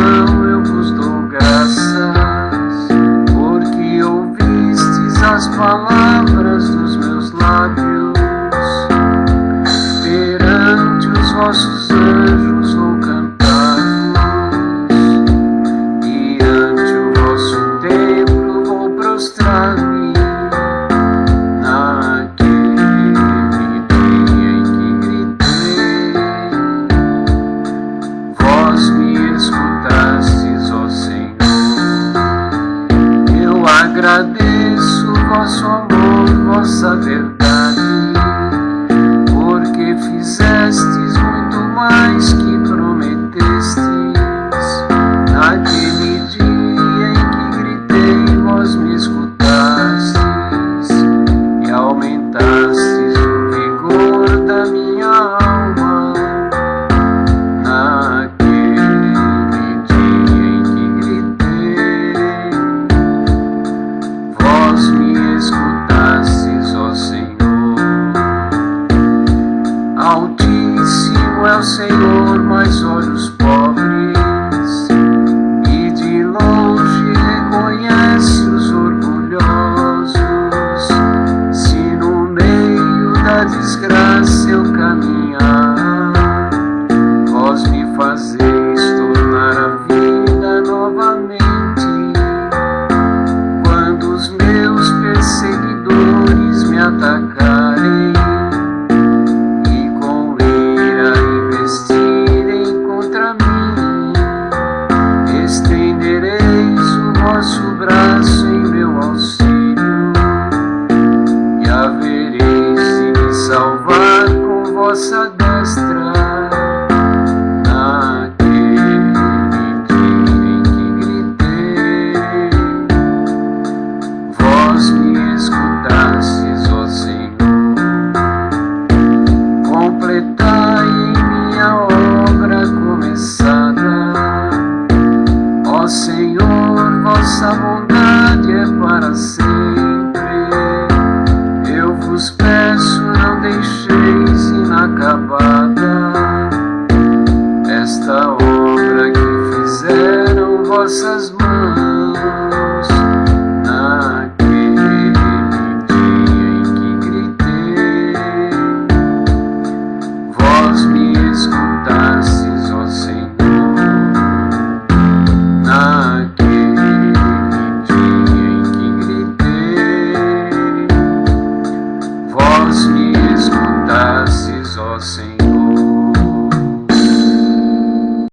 Thank you. Agradeço vosso amor, vossa verdade